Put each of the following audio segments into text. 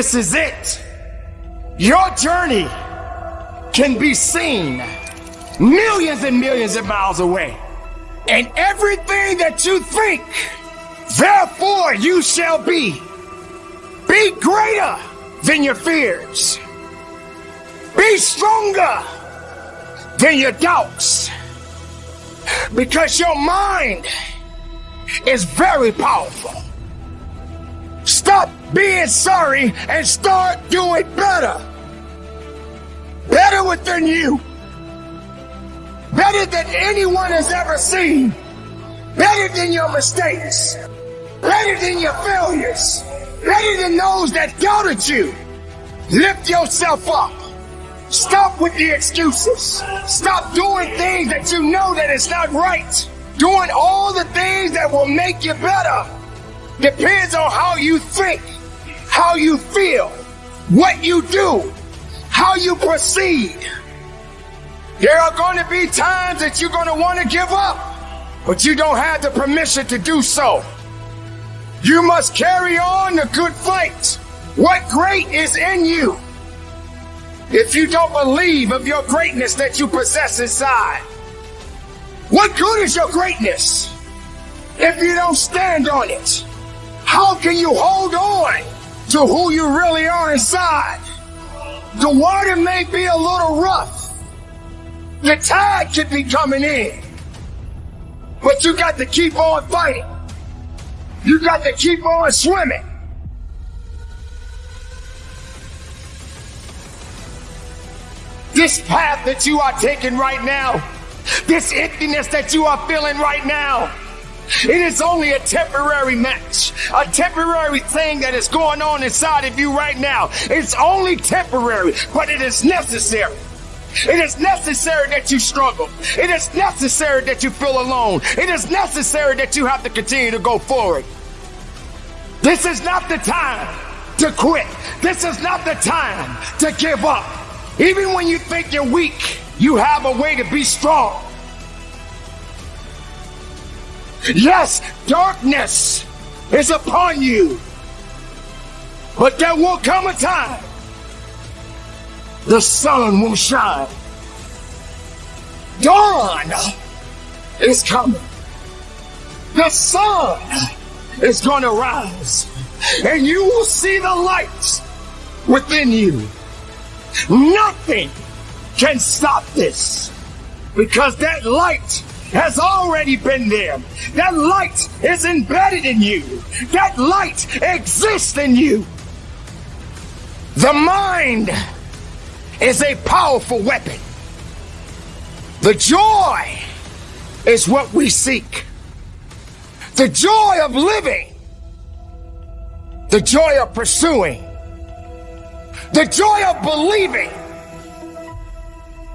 This is it. Your journey can be seen millions and millions of miles away. And everything that you think, therefore you shall be. Be greater than your fears. Be stronger than your doubts. Because your mind is very powerful. Stop being sorry and start doing better. Better within you. Better than anyone has ever seen. Better than your mistakes. Better than your failures. Better than those that doubted you. Lift yourself up. Stop with the excuses. Stop doing things that you know that it's not right. Doing all the things that will make you better depends on how you think, how you feel, what you do, how you proceed. There are going to be times that you're going to want to give up, but you don't have the permission to do so. You must carry on the good fight. What great is in you? if you don't believe of your greatness that you possess inside? What good is your greatness if you don't stand on it? How can you hold on to who you really are inside? The water may be a little rough. The tide could be coming in. But you got to keep on fighting. You got to keep on swimming. This path that you are taking right now, this emptiness that you are feeling right now, it is only a temporary match, a temporary thing that is going on inside of you right now. It's only temporary, but it is necessary. It is necessary that you struggle. It is necessary that you feel alone. It is necessary that you have to continue to go forward. This is not the time to quit. This is not the time to give up. Even when you think you're weak, you have a way to be strong. Yes, darkness is upon you. But there will come a time the sun will shine. Dawn is coming. The sun is going to rise. And you will see the light within you. Nothing can stop this because that light has already been there. That light is embedded in you. That light exists in you. The mind is a powerful weapon. The joy is what we seek. The joy of living. The joy of pursuing the joy of believing.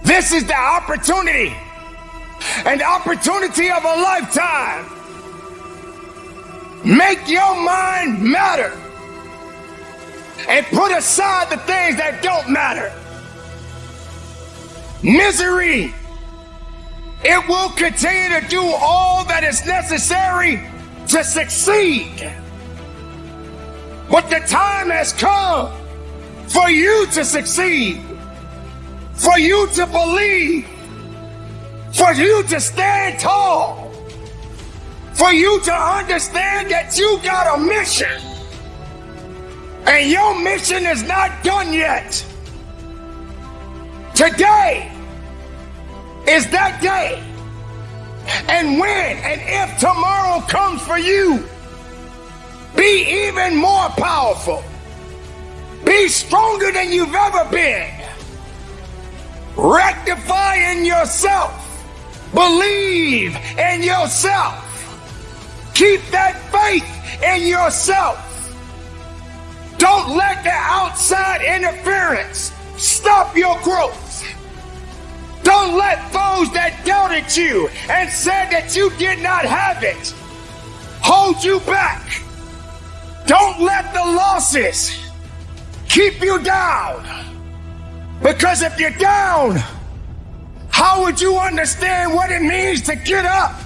This is the opportunity, an opportunity of a lifetime. Make your mind matter and put aside the things that don't matter. Misery, it will continue to do all that is necessary to succeed. But the time has come for you to succeed, for you to believe, for you to stand tall, for you to understand that you got a mission. And your mission is not done yet. Today is that day. And when and if tomorrow comes for you, be even more powerful be stronger than you've ever been. Rectify in yourself. Believe in yourself. Keep that faith in yourself. Don't let the outside interference stop your growth. Don't let those that doubted you and said that you did not have it hold you back. Don't let the losses keep you down. Because if you're down, how would you understand what it means to get up?